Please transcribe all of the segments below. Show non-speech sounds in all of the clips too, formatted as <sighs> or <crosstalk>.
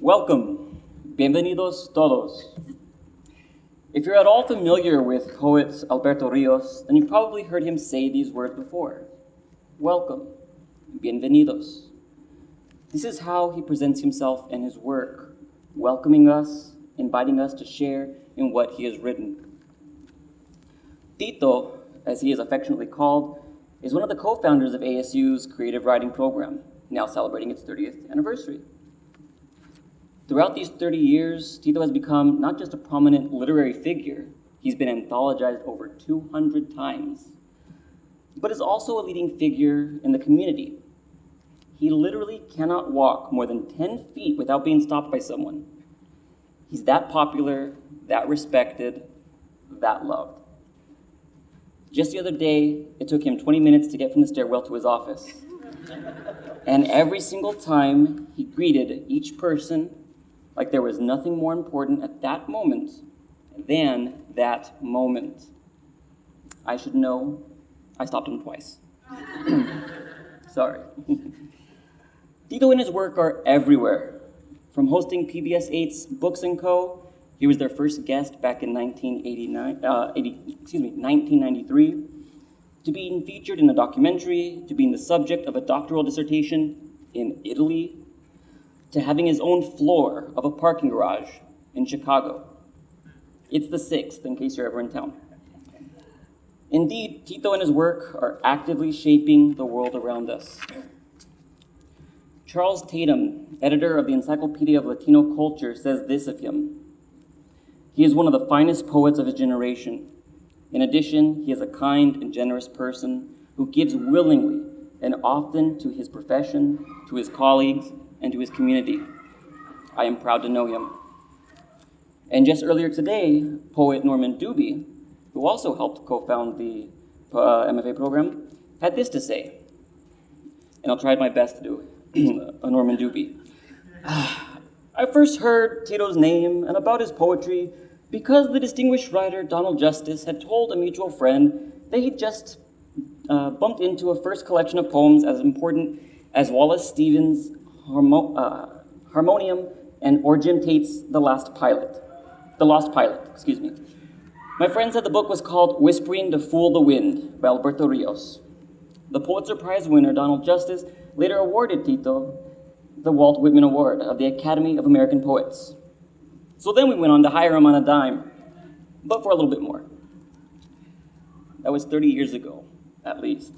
Welcome. Bienvenidos todos. If you're at all familiar with poet Alberto Rios, then you've probably heard him say these words before. Welcome. Bienvenidos. This is how he presents himself and his work, welcoming us, inviting us to share in what he has written. Tito, as he is affectionately called, is one of the co-founders of ASU's creative writing program, now celebrating its 30th anniversary. Throughout these 30 years, Tito has become not just a prominent literary figure, he's been anthologized over 200 times, but is also a leading figure in the community. He literally cannot walk more than 10 feet without being stopped by someone. He's that popular, that respected, that loved. Just the other day, it took him 20 minutes to get from the stairwell to his office. And every single time, he greeted each person like there was nothing more important at that moment than that moment. I should know, I stopped him twice. <clears throat> Sorry. <laughs> Tito and his work are everywhere. From hosting PBS 8's Books & Co., he was their first guest back in 1989, uh, 80, excuse me, 1993, to being featured in a documentary, to being the subject of a doctoral dissertation in Italy, to having his own floor of a parking garage in Chicago. It's the sixth, in case you're ever in town. Indeed, Tito and his work are actively shaping the world around us. Charles Tatum, editor of the Encyclopedia of Latino Culture, says this of him. He is one of the finest poets of his generation. In addition, he is a kind and generous person who gives willingly and often to his profession, to his colleagues, and to his community. I am proud to know him. And just earlier today, poet Norman Dubie, who also helped co-found the uh, MFA program, had this to say, and I'll try my best to do <clears throat> a Norman Dubie. <sighs> I first heard Tito's name and about his poetry because the distinguished writer Donald Justice had told a mutual friend that he'd just uh, bumped into a first collection of poems as important as Wallace Stevens' Harmo uh, Harmonium and Tate's The Last Pilot. The Lost Pilot, excuse me. My friend said the book was called Whispering to Fool the Wind by Alberto Rios. The Pulitzer Prize winner, Donald Justice, later awarded Tito the Walt Whitman Award of the Academy of American Poets. So then we went on to hire him on a dime, but for a little bit more. That was 30 years ago, at least.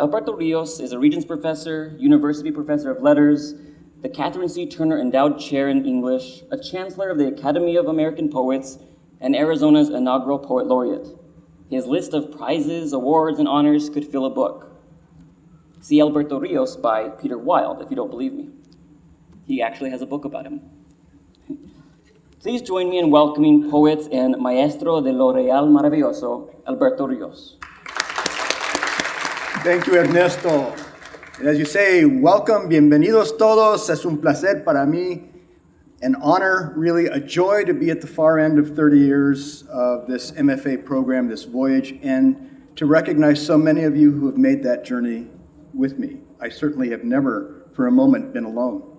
Alberto Rios is a Regents Professor, University Professor of Letters, the Katharine C. Turner Endowed Chair in English, a Chancellor of the Academy of American Poets, and Arizona's inaugural Poet Laureate. His list of prizes, awards, and honors could fill a book. See Alberto Rios by Peter Wild, if you don't believe me. He actually has a book about him. <laughs> Please join me in welcoming poet and maestro de lo real maravilloso, Alberto Rios. Thank you, Ernesto. And as you say, welcome, bienvenidos todos. Es un placer para mí, an honor, really a joy to be at the far end of 30 years of this MFA program, this voyage, and to recognize so many of you who have made that journey with me. I certainly have never, for a moment, been alone.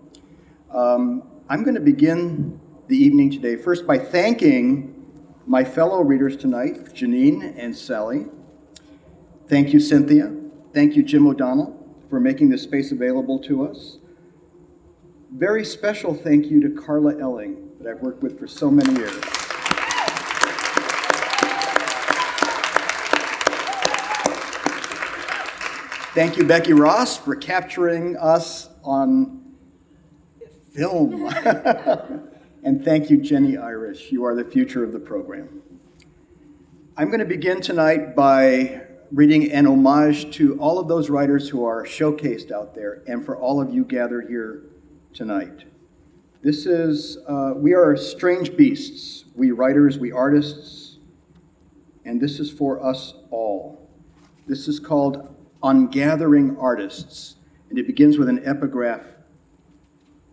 Um, I'm going to begin the evening today first by thanking my fellow readers tonight, Janine and Sally. Thank you, Cynthia. Thank you, Jim O'Donnell, for making this space available to us. Very special thank you to Carla Elling, that I've worked with for so many years. Thank you, Becky Ross, for capturing us on film. <laughs> and thank you, Jenny Irish. You are the future of the program. I'm going to begin tonight by reading an homage to all of those writers who are showcased out there and for all of you gathered here tonight. This is, uh, we are strange beasts, we writers, we artists, and this is for us all. This is called Ungathering Artists, and it begins with an epigraph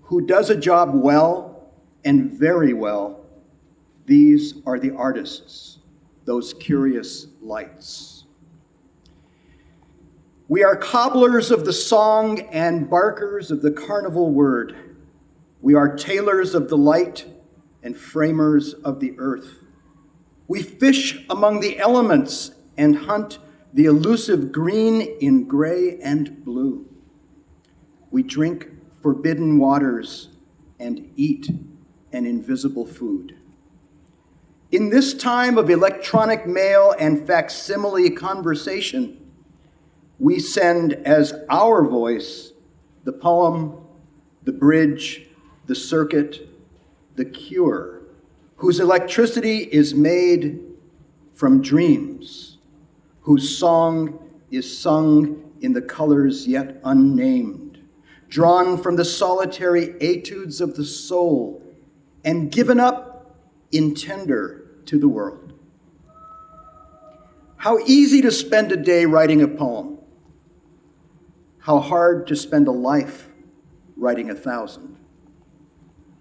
Who does a job well and very well, these are the artists, those curious lights. We are cobblers of the song and barkers of the carnival word. We are tailors of the light and framers of the earth. We fish among the elements and hunt the elusive green in gray and blue. We drink forbidden waters and eat an invisible food. In this time of electronic mail and facsimile conversation, we send as our voice the poem, the bridge, the circuit, the cure, whose electricity is made from dreams, whose song is sung in the colors yet unnamed, drawn from the solitary etudes of the soul, and given up in tender to the world. How easy to spend a day writing a poem. How hard to spend a life writing a thousand.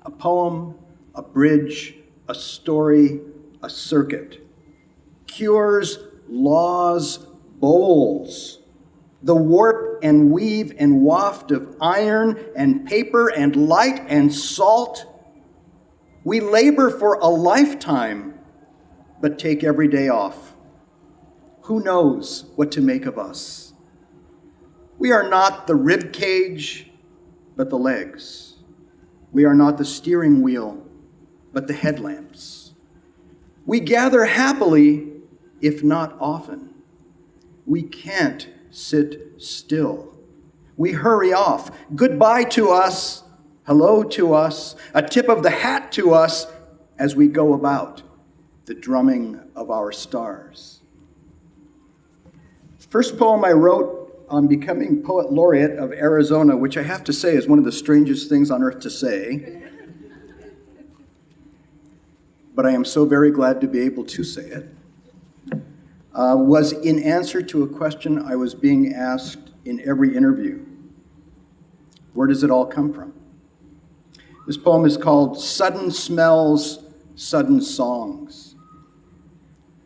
A poem, a bridge, a story, a circuit. Cures, laws, bowls. The warp and weave and waft of iron and paper and light and salt. We labor for a lifetime, but take every day off. Who knows what to make of us? We are not the rib cage, but the legs. We are not the steering wheel, but the headlamps. We gather happily, if not often. We can't sit still. We hurry off. Goodbye to us, hello to us, a tip of the hat to us as we go about the drumming of our stars. First poem I wrote on becoming poet laureate of Arizona, which I have to say is one of the strangest things on earth to say. But I am so very glad to be able to say it. Uh, was in answer to a question I was being asked in every interview Where does it all come from? This poem is called Sudden Smells, Sudden Songs.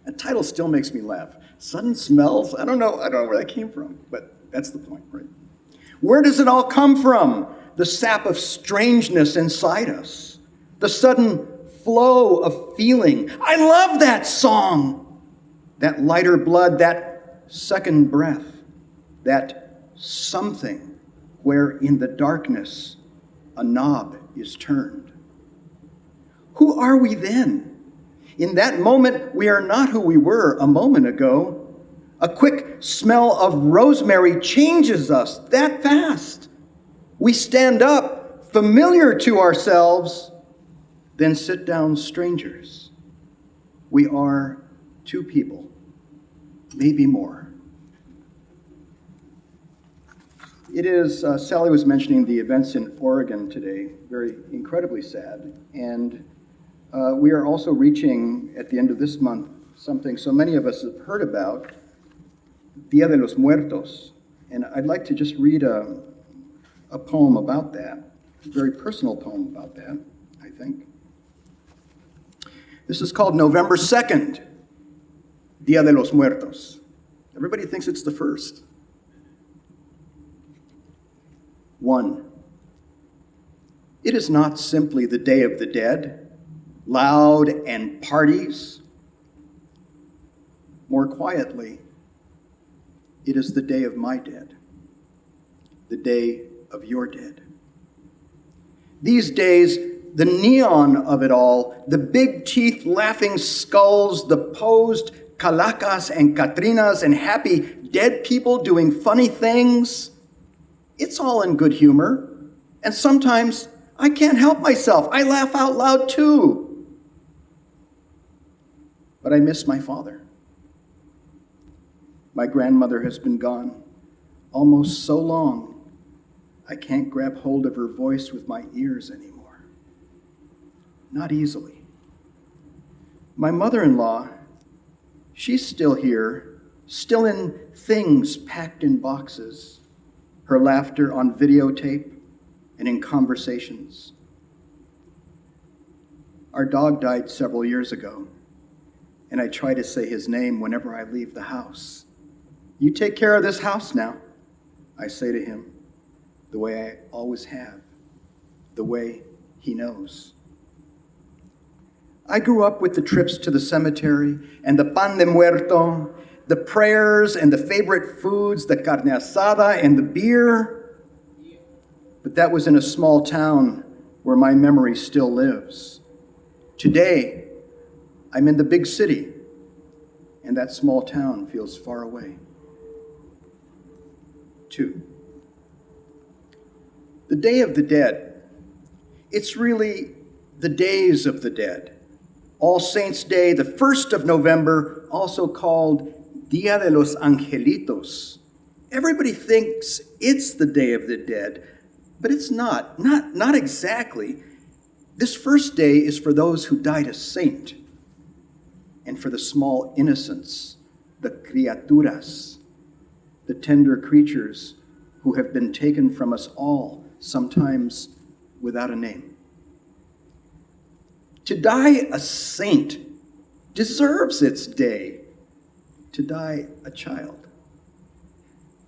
The title still makes me laugh. Sudden smells? I don't know. I don't know where that came from, but that's the point, right? Where does it all come from? The sap of strangeness inside us, the sudden flow of feeling. I love that song. That lighter blood, that second breath, that something where in the darkness a knob is turned. Who are we then? In that moment, we are not who we were a moment ago. A quick smell of rosemary changes us that fast. We stand up, familiar to ourselves, then sit down strangers. We are two people, maybe more. It is, uh, Sally was mentioning the events in Oregon today, very incredibly sad. And uh, we are also reaching, at the end of this month, something so many of us have heard about, Dia de los Muertos. And I'd like to just read a, a poem about that, a very personal poem about that, I think. This is called November 2nd, Dia de los Muertos. Everybody thinks it's the first. One, it is not simply the Day of the Dead loud and parties. More quietly, it is the day of my dead, the day of your dead. These days, the neon of it all, the big teeth laughing skulls, the posed calacas and catrinas and happy dead people doing funny things, it's all in good humor. And sometimes I can't help myself. I laugh out loud too but I miss my father. My grandmother has been gone almost so long, I can't grab hold of her voice with my ears anymore. Not easily. My mother in law, she's still here, still in things packed in boxes, her laughter on videotape and in conversations. Our dog died several years ago and I try to say his name whenever I leave the house. You take care of this house now, I say to him, the way I always have, the way He knows. I grew up with the trips to the cemetery and the pan de muerto, the prayers and the favorite foods, the carne asada and the beer. But that was in a small town where my memory still lives. Today, I'm in the big city, and that small town feels far away. Two. The Day of the Dead. It's really the days of the dead. All Saints' Day, the 1st of November, also called Dia de los Angelitos. Everybody thinks it's the Day of the Dead, but it's not. Not, not exactly. This first day is for those who died a saint and for the small innocents, the criaturas, the tender creatures who have been taken from us all, sometimes without a name. To die a saint deserves its day. To die a child.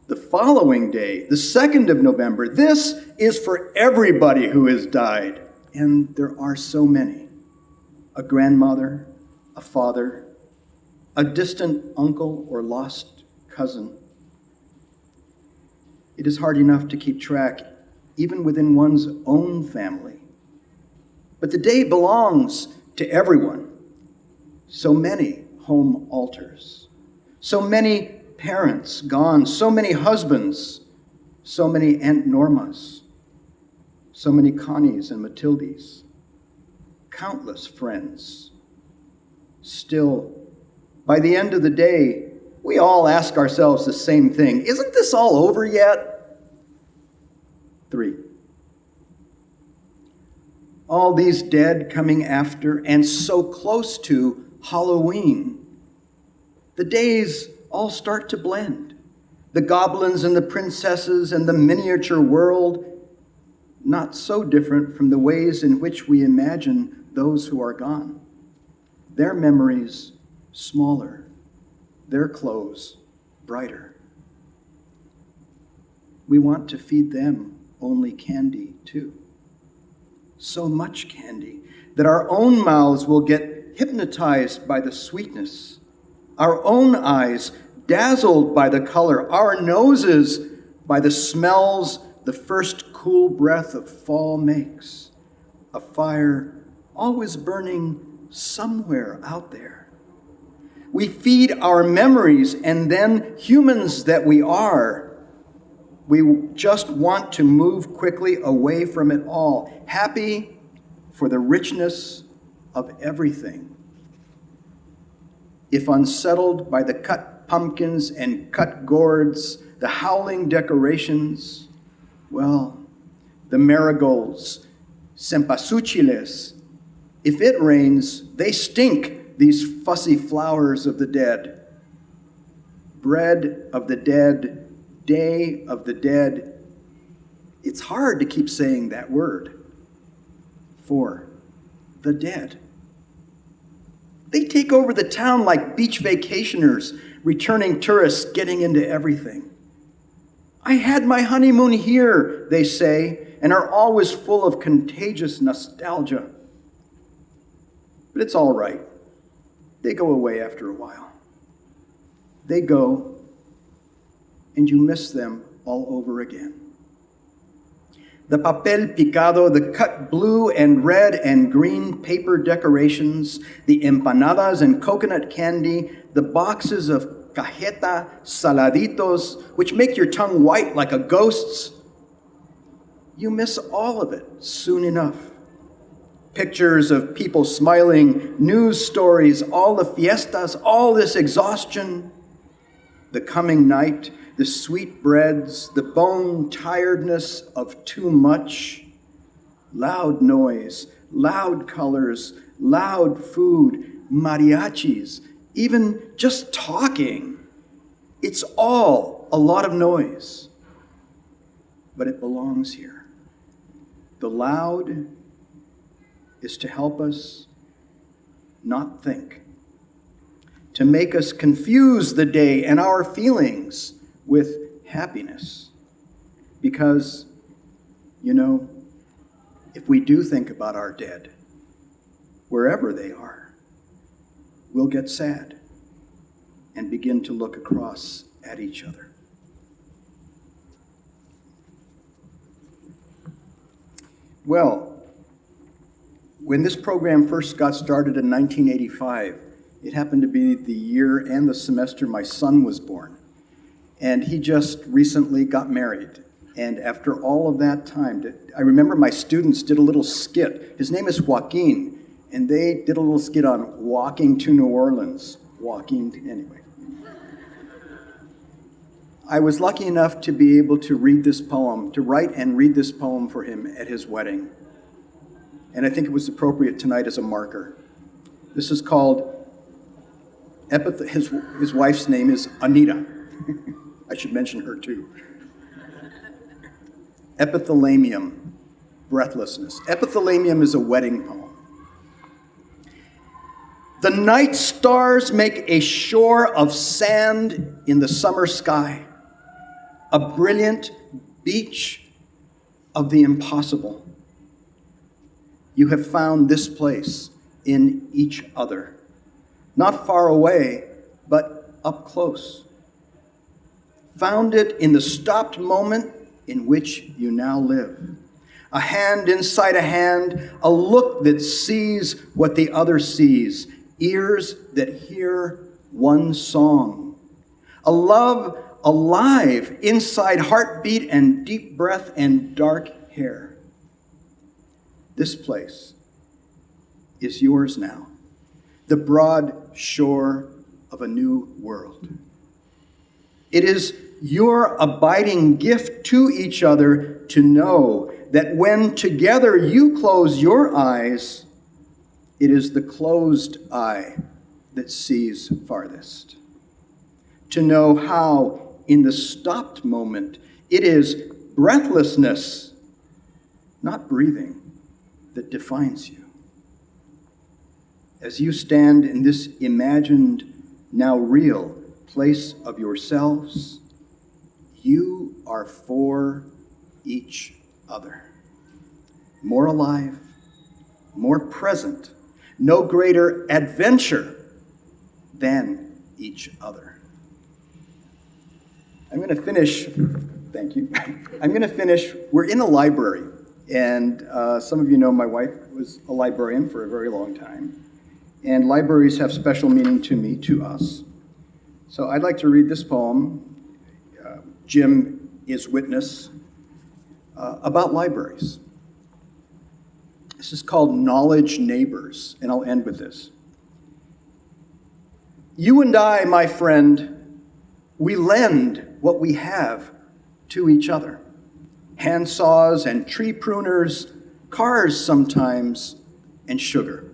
The following day, the 2nd of November, this is for everybody who has died. And there are so many a grandmother, a father, a distant uncle or lost cousin. It is hard enough to keep track, even within one's own family. But the day belongs to everyone. So many home altars, so many parents gone, so many husbands, so many Aunt Normas, so many Connies and Matildes, countless friends. Still, by the end of the day, we all ask ourselves the same thing Isn't this all over yet? Three. All these dead coming after and so close to Halloween. The days all start to blend. The goblins and the princesses and the miniature world, not so different from the ways in which we imagine those who are gone. Their memories smaller, their clothes brighter. We want to feed them only candy, too. So much candy that our own mouths will get hypnotized by the sweetness, our own eyes dazzled by the color, our noses by the smells the first cool breath of fall makes, a fire always burning somewhere out there. We feed our memories, and then, humans that we are, we just want to move quickly away from it all, happy for the richness of everything. If unsettled by the cut pumpkins and cut gourds, the howling decorations, well, the marigolds, cempasúchiles, if it rains, they stink these fussy flowers of the dead. Bread of the dead, day of the dead. It's hard to keep saying that word. For the dead. They take over the town like beach vacationers, returning tourists getting into everything. I had my honeymoon here, they say, and are always full of contagious nostalgia. But it's all right they go away after a while. They go, and you miss them all over again. The papel picado, the cut blue and red and green paper decorations, the empanadas and coconut candy, the boxes of cajeta saladitos, which make your tongue white like a ghost's. You miss all of it soon enough pictures of people smiling, news stories, all the fiestas, all this exhaustion, the coming night, the sweet breads, the bone tiredness of too much, loud noise, loud colors, loud food, mariachis, even just talking. It's all a lot of noise, but it belongs here. The loud, is to help us not think, to make us confuse the day and our feelings with happiness. Because, you know, if we do think about our dead, wherever they are, we'll get sad and begin to look across at each other. Well, when this program first got started in 1985, it happened to be the year and the semester my son was born. And he just recently got married. And after all of that time, I remember my students did a little skit. His name is Joaquin, and they did a little skit on walking to New Orleans. Walking, to, anyway. I was lucky enough to be able to read this poem, to write and read this poem for him at his wedding. And I think it was appropriate tonight as a marker. This is called, epith- his, his wife's name is Anita. <laughs> I should mention her too. Epithalamium, breathlessness. Epithalamium is a wedding poem. The night stars make a shore of sand in the summer sky, a brilliant beach of the impossible. You have found this place in each other, not far away, but up close. Found it in the stopped moment in which you now live. A hand inside a hand, a look that sees what the other sees, ears that hear one song. A love alive inside heartbeat and deep breath and dark hair. This place is yours now, the broad shore of a new world. It is your abiding gift to each other to know that when together you close your eyes, it is the closed eye that sees farthest. To know how, in the stopped moment, it is breathlessness, not breathing, that defines you. As you stand in this imagined, now real place of yourselves, you are for each other. More alive, more present, no greater adventure than each other. I'm going to finish, thank you. <laughs> I'm going to finish, we're in a library, and uh, some of you know my wife was a librarian for a very long time, and libraries have special meaning to me, to us. So I'd like to read this poem, uh, Jim is Witness, uh, about libraries. This is called Knowledge Neighbors, and I'll end with this. You and I, my friend, we lend what we have to each other hand saws and tree pruners, cars sometimes, and sugar.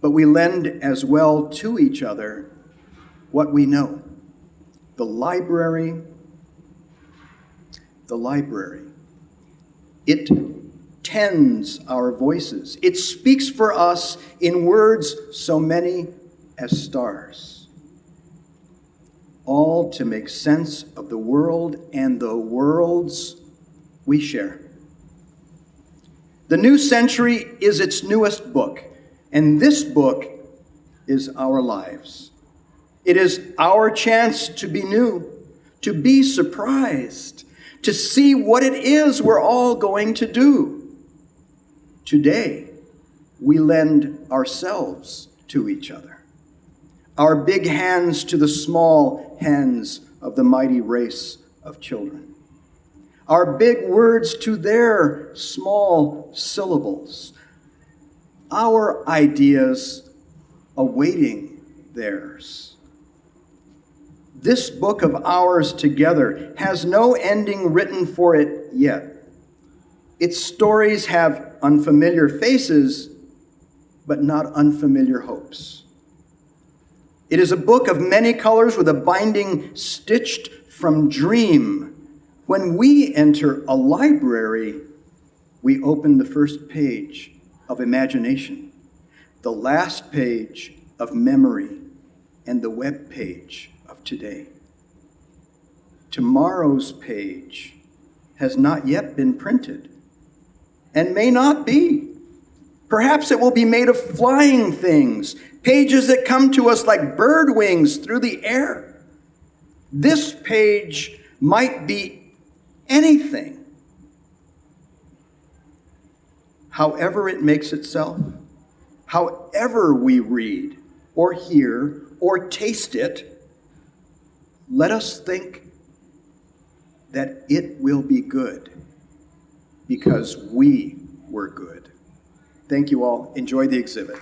But we lend as well to each other what we know the library, the library. It tends our voices. It speaks for us in words so many as stars, all to make sense of the world and the worlds we share. The new century is its newest book, and this book is our lives. It is our chance to be new, to be surprised, to see what it is we're all going to do. Today, we lend ourselves to each other, our big hands to the small hands of the mighty race of children, our big words to their small syllables, our ideas awaiting theirs. This book of ours together has no ending written for it yet. Its stories have unfamiliar faces, but not unfamiliar hopes. It is a book of many colors with a binding stitched from dream. When we enter a library, we open the first page of imagination, the last page of memory, and the web page of today. Tomorrow's page has not yet been printed and may not be. Perhaps it will be made of flying things, pages that come to us like bird wings through the air. This page might be anything. However, it makes itself, however, we read or hear or taste it, let us think that it will be good because we were good. Thank you all. Enjoy the exhibit.